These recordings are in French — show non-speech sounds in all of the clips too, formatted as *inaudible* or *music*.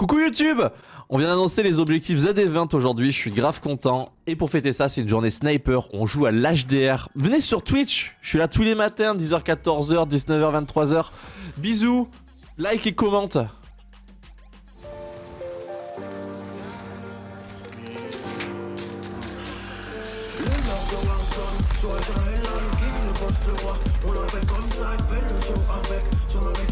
Coucou YouTube On vient d'annoncer les objectifs ZD20 aujourd'hui, je suis grave content. Et pour fêter ça, c'est une journée sniper, on joue à l'HDR. Venez sur Twitch, je suis là tous les matins, 10h, 14h, 19h, 23h. Bisous, like et commente. Le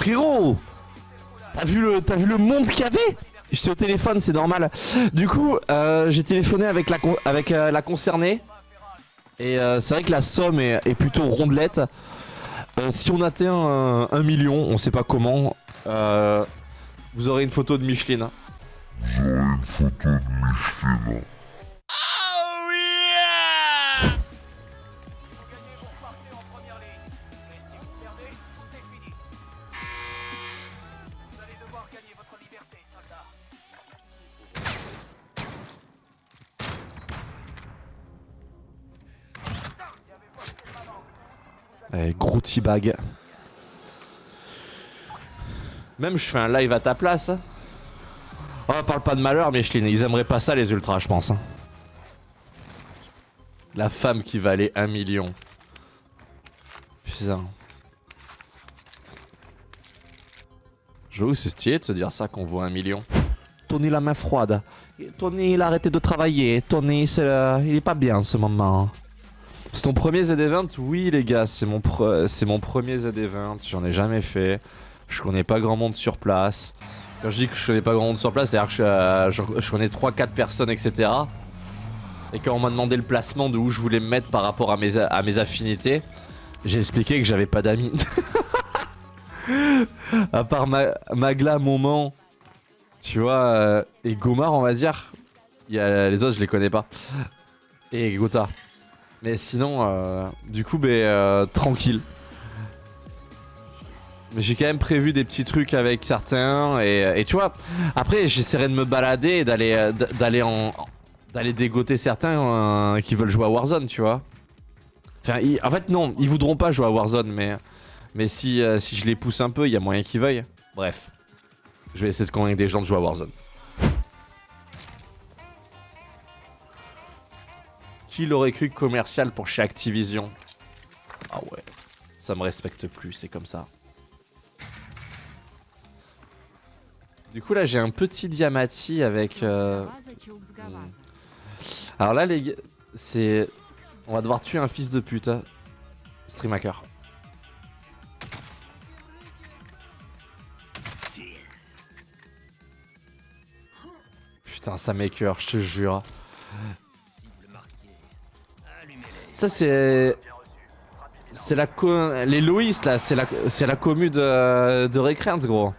Frérot T'as vu, le, monde qu'il y avait? J'étais au téléphone, c'est normal. Du coup, euh, j'ai téléphoné avec la, avec, euh, la concernée. Et euh, c'est vrai que la somme est, plutôt rondelette. Si on atteint un, million, on sait pas comment, vous aurez une photo de Micheline. Vous aurez une photo de Micheline. Gros T-bag. Même je fais un live à ta place. Oh, parle pas de malheur, Micheline. Ils aimeraient pas ça, les ultras, je pense. Hein. La femme qui valait un million. Putain. J'avoue, c'est stylé de se dire ça qu'on vaut un million. Tony la main froide. Tony, il a arrêté de travailler. Tony, il est pas bien en ce moment. C'est ton premier ZD20 Oui les gars, c'est mon, mon premier ZD20, j'en ai jamais fait. Je connais pas grand monde sur place. Quand je dis que je connais pas grand monde sur place, c'est-à-dire que je, euh, connais 3-4 personnes, etc. Et quand on m'a demandé le placement de où je voulais me mettre par rapport à mes, affinités, j'ai expliqué que j'avais pas d'amis. *laughs* à part Magla, Moment, tu vois, euh, et Gomar on va dire. Y a, les autres je les connais pas. Et Gotha. Mais sinon, euh, du coup, bah, tranquille. Mais j'ai quand même prévu des petits trucs avec certains et, tu vois, après j'essaierai de me balader et d'aller euh, en d'aller dégoter certains qui veulent jouer à Warzone, tu vois. Enfin, en fait non, ils voudront pas jouer à Warzone, mais mais si si je les pousse un peu, il y a moyen qu'ils veuillent. Bref, je vais essayer de convaincre des gens de jouer à Warzone. Qui l'aurait cru commercial pour chez Activision Ah ouais, ça me respecte plus, c'est comme ça. Du coup là j'ai un petit diamati avec... Euh... Hmm. Alors là les gars, c'est... On va devoir tuer un fils de pute. Hein. Stream hacker. Putain ça m'écœure, je te jure. Ça c'est... C'est la co... Les Loïs là, c'est la... la commu de, de gros.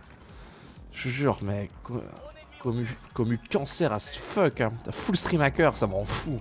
Je jure, mais comme, comme, cancer ce fuck, hein. full stream hacker, ça m'en fout.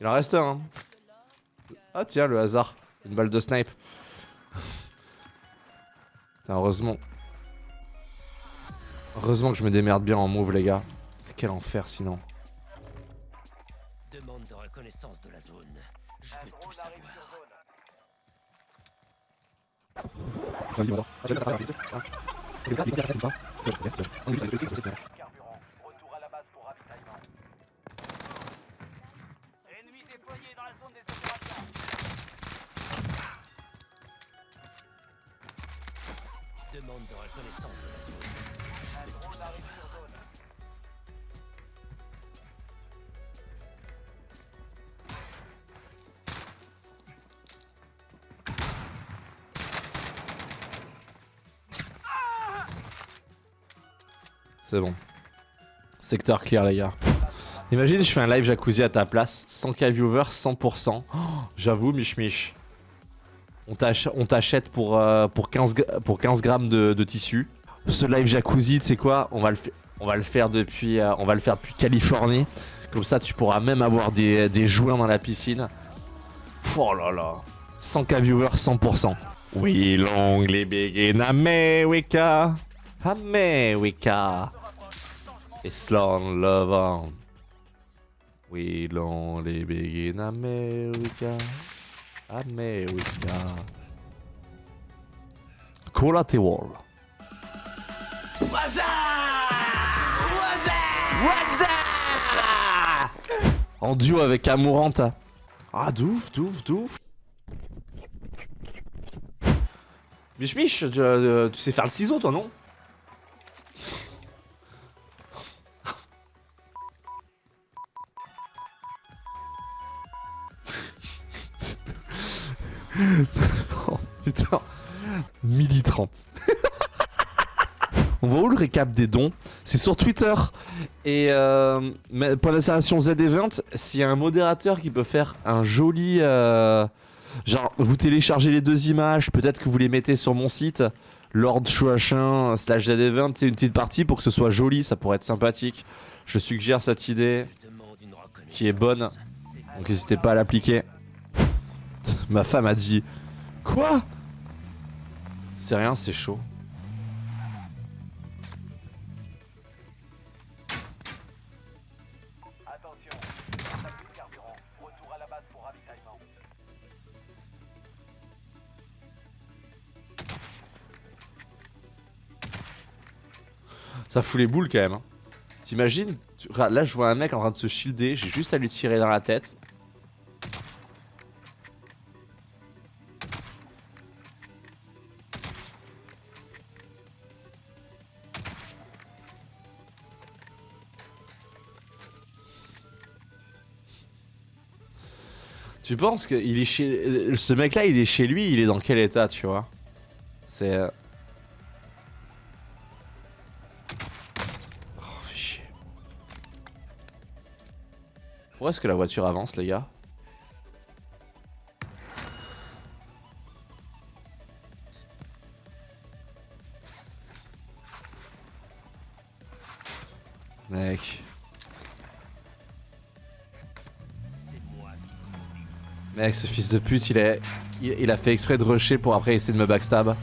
Il en reste un. Hein. Ah tiens, le hasard. Une balle de snipe. heureusement. Heureusement que je me démerde bien en move, les gars. quel enfer sinon. Demande de reconnaissance de la zone. Je veux tout savoir. Demande de reconnaissance de la zone. C'est bon. Secteur clear, les gars. Imagine, je fais un live jacuzzi à ta place. 100k viewers, 100%. Oh, J'avoue, Mich Mich. On t'ach- on t'achète pour, euh, pour, 15, gra- pour 15 grammes de, tissu. Ce live jacuzzi, tu sais quoi on va, le faire depuis, euh, Californie. Comme ça, tu pourras même avoir des, des joueurs dans la piscine. Oh là là. 100k viewers, 100%. We long living in America. America. Island love on. We long living in America. America. Collateral. What's En duo avec Amourante. Ah, douf, douf, douf. Mich Mich, euh, tu sais faire le ciseau toi, non? Oh *laughs* putain. Midi 30. *laughs* On voit où le récap des dons? C'est sur Twitter. Et euh, pour l'installation Z-Event, s'il y a un modérateur qui peut faire un joli. euh, genre, vous téléchargez les deux images, peut-être que vous les mettez sur mon site, Lord Chouachin slash Z-Event, c'est une petite partie pour que ce soit joli, ça pourrait être sympathique. Je suggère cette idée qui est bonne, donc n'hésitez pas à l'appliquer. Ma femme a dit Quoi? C'est rien, c'est chaud. Ça fout les boules quand même. hein. T'imagines Là, je vois un mec en train de se shielder. J'ai juste à lui tirer dans la tête. Tu penses que il est chez ce mec-là, il est chez lui, il est dans quel état, tu vois? C'est euh, Oh, chier. Pourquoi est-ce que la voiture avance, les gars? Ce fils de pute, il, il a fait exprès de rusher pour après essayer de me backstab.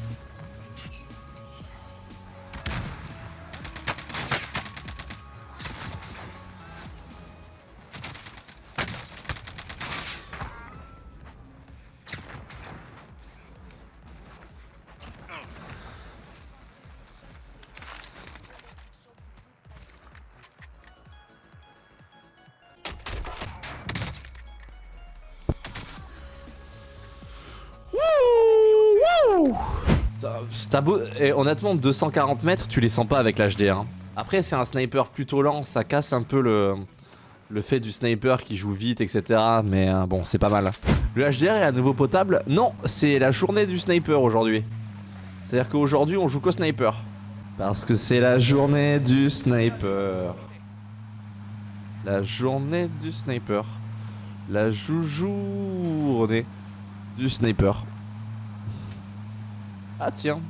Honnêtement, 240 mètres, tu les sens pas avec l'HDR. hein. Après, c'est un sniper plutôt lent, ça casse un peu le, le fait du sniper qui joue vite, etc. Mais euh, bon, c'est pas mal. Le HDR est à nouveau potable Non, c'est la journée du sniper aujourd'hui. C'est-à-dire qu'aujourd'hui, on joue qu'au sniper. Parce que c'est la journée du sniper. La journée du sniper. La joujournée du sniper. Ah tiens,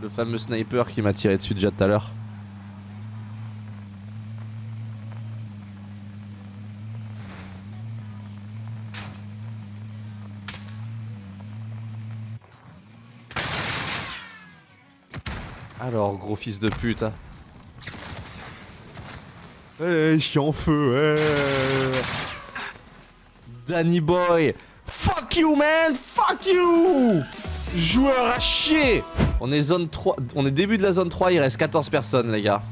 le fameux sniper qui m'a tiré dessus déjà tout à l'heure. Alors, gros fils de pute. hein. Eh, je suis en feu. eh. Danny Boy. Fuck you, man. Fuck you. Joueur à chier. On est zone 3. On est début de la zone 3. Il reste 14 personnes, les gars.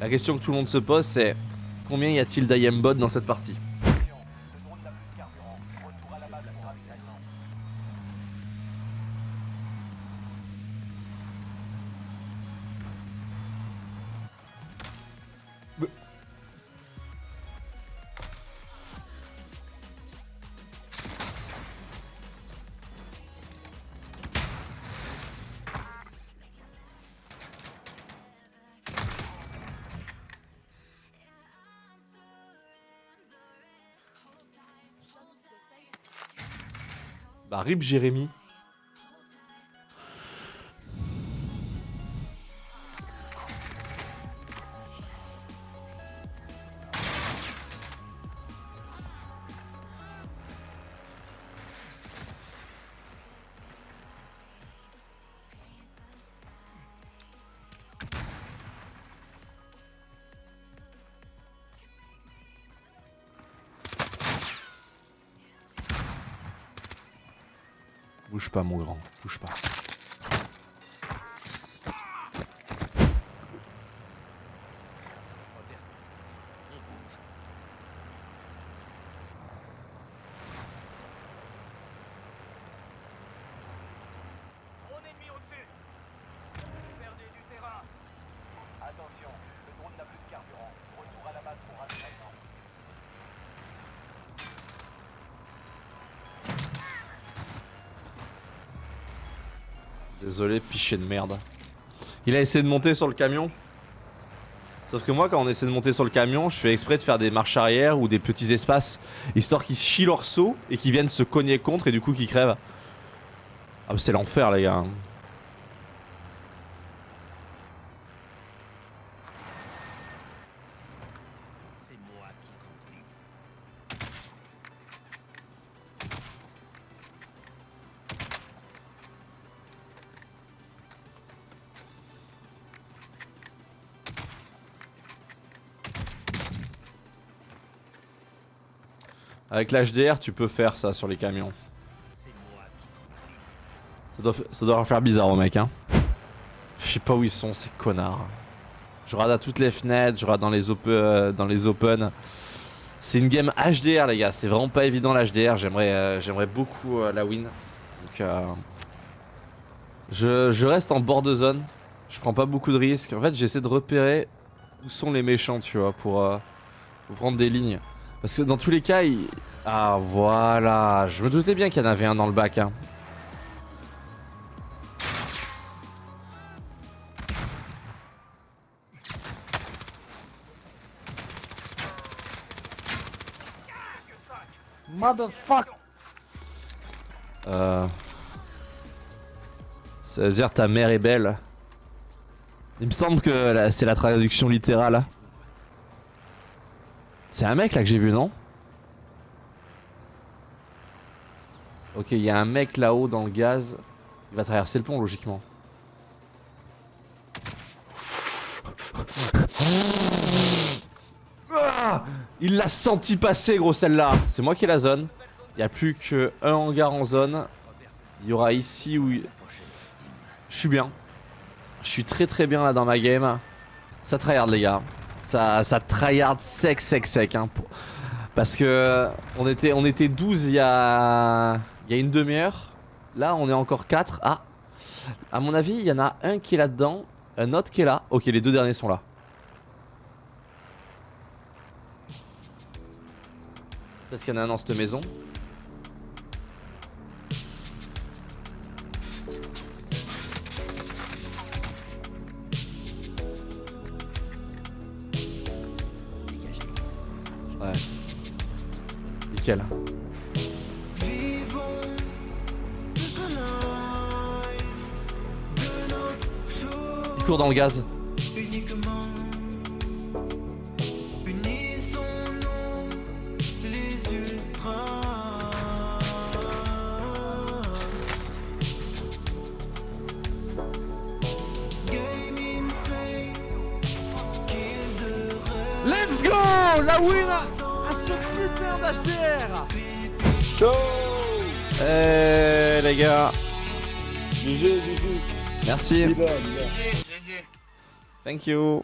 La question que tout le monde se pose, c'est combien y a-t-il d'IM-bot dans cette partie? Bah, rip Jérémy. Bouge pas, mon grand. Bouge pas. Désolé, piché de merde. Il a essayé de monter sur le camion. Sauf que moi, quand on essaie de monter sur le camion, je fais exprès de faire des marches arrière ou des petits espaces, histoire qu'ils chient leur saut et qu'ils viennent se cogner contre et du coup qu'ils crèvent. Ah, bah, c'est l'enfer, les gars. Avec l'HDR, tu peux faire ça sur les camions. Ça doit, ça faire bizarre aux mecs, hein. Je sais pas où ils sont, ces connards. Je rate à toutes les fenêtres, je rate dans les, op euh, dans les open. C'est une game HDR, les gars. C'est vraiment pas évident l'HDR. J'aimerais euh, j'aimerais beaucoup euh, la win. Donc, je, reste en bord de zone. Je prends pas beaucoup de risques. En fait, j'essaie de repérer où sont les méchants, tu vois, pour prendre des lignes. Parce que dans tous les cas, ils... Ah, voilà. Je me doutais bien qu'il y en avait un dans le bac, hein. Euh... Ça veut dire ta mère est belle. Il me semble que c'est la traduction littérale. C'est un mec là que j'ai vu, non Ok, il y a un mec là-haut dans le gaz. Il va traverser le pont logiquement. Ah il l'a senti passer gros celle-là. C'est moi qui ai la zone. Il n'y a plus qu'un hangar en zone. Il y aura ici où... il- Je suis bien. Je suis très très bien là dans ma game. Ça tryhard les gars. Ça, ça tryhard sec sec sec. Hein, Parce que on était, on était 12 il y a, il y a une demi-heure. Là on est encore 4. Ah À mon avis il y en a un qui est là-dedans. Un autre qui est là. Ok les deux derniers sont là. Peut-être qu'il y en a un dans cette maison. Ouais. Nickel. Il dans le gaz. Let's go La win ce putain d'HDR Ciao Eh les gars, GG, GG. merci. Viva, viva. Thank you.